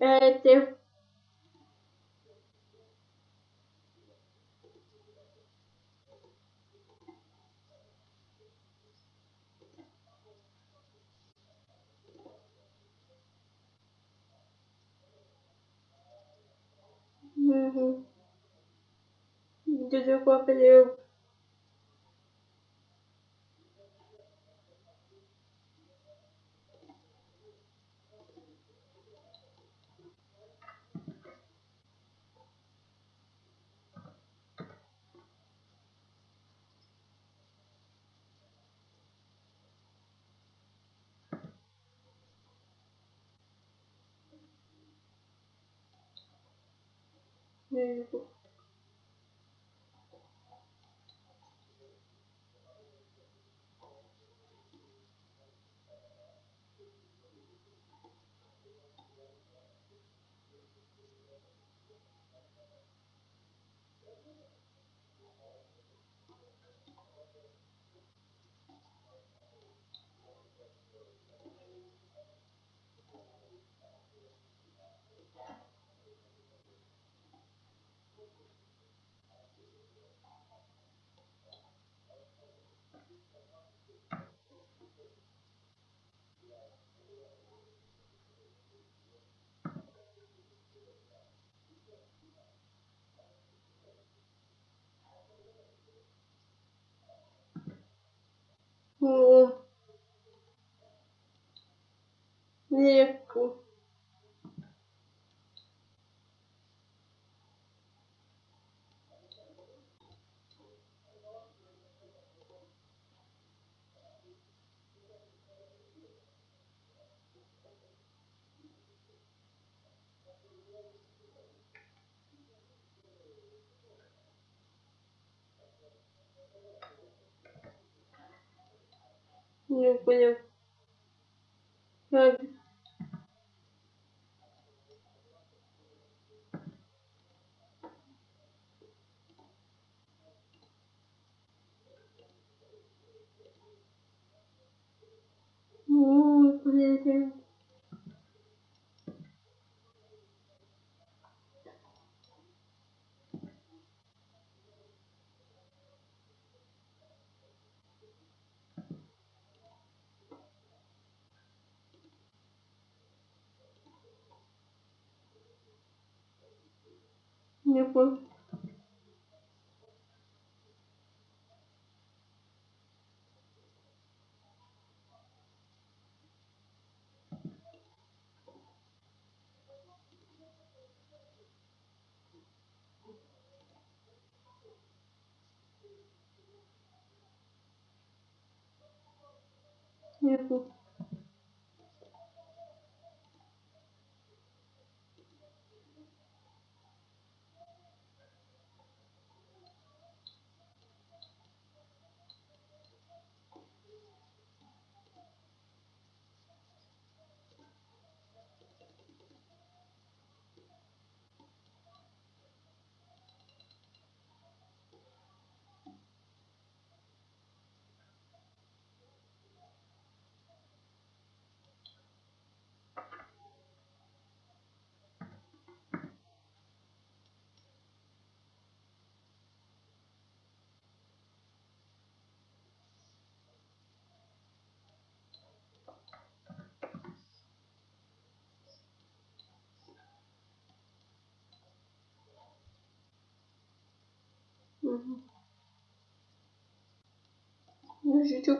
é, ter Uhum. Entendeu qual apelido? Very. Не понял. Как? Ой, блядь. Не понял. Ну, еще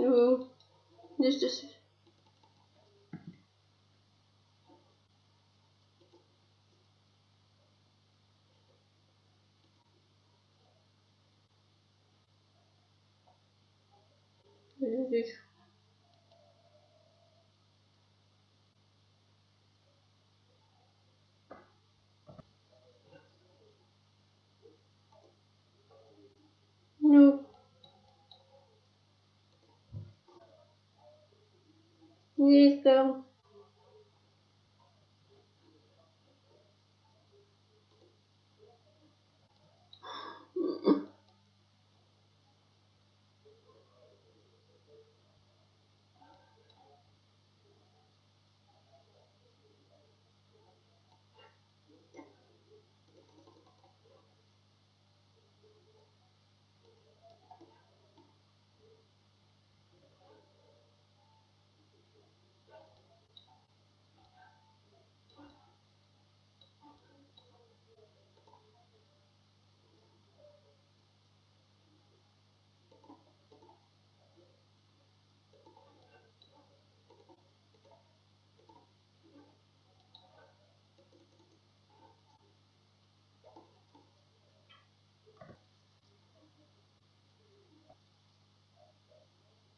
такое. Ну, здесь, здесь. Здесь. Ну. Здесь там.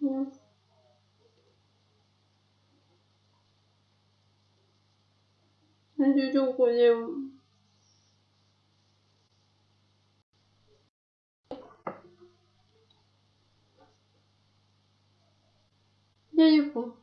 Ну. Здесь уходим. Я не помню.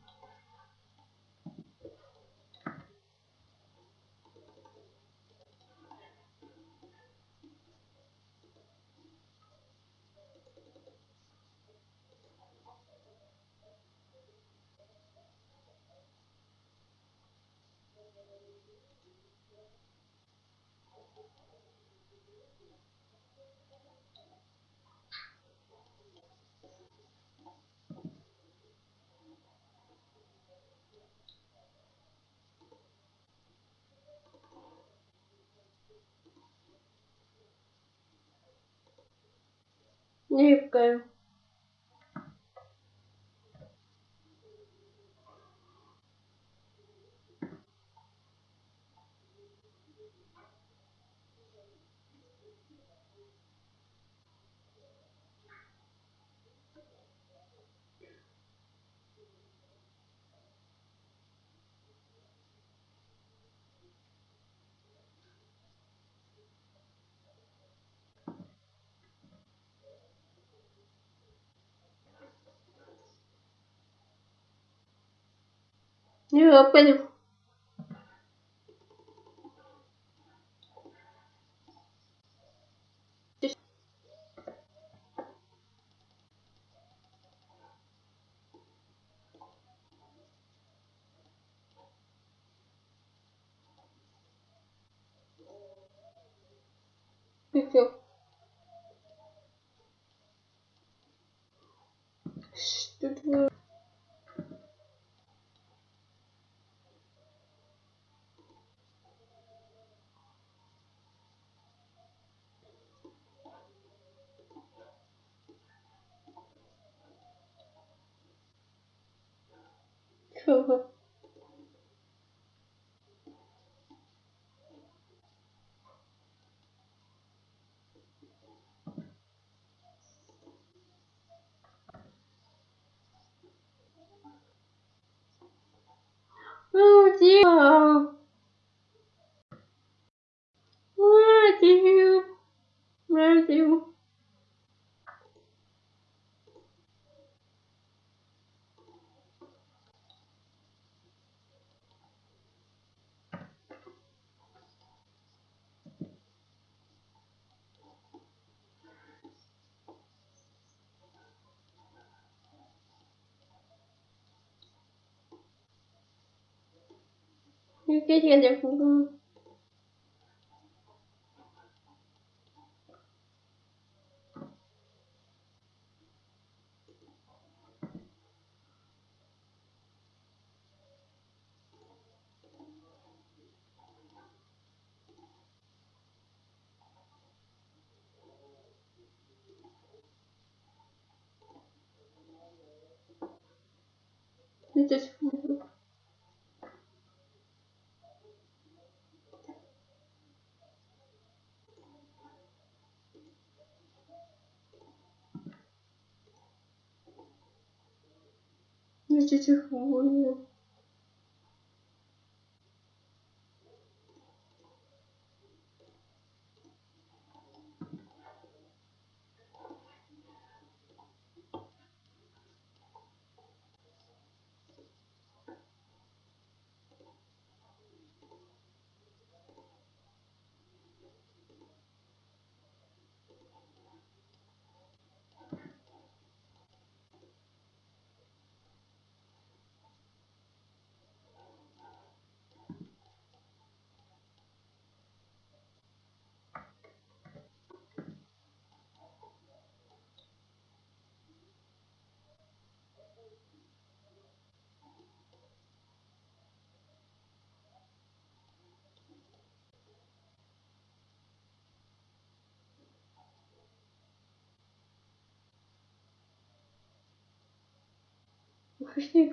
Не Не опять. Еще. Что такое? Чего? Ну, тихо. cái gì Yükleyip gelecek bunu. Здесь фу. Здесь фу. Пошли,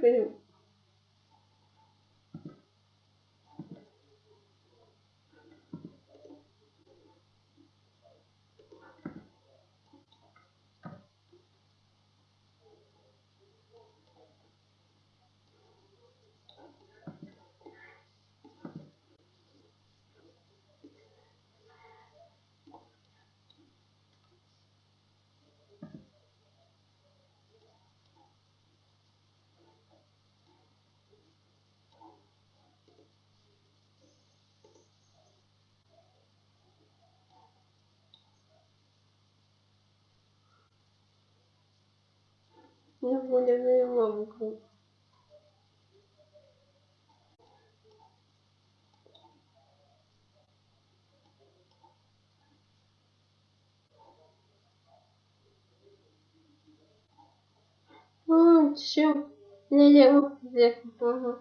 Я буду мамку. Ну, все. Я делаю. Ага.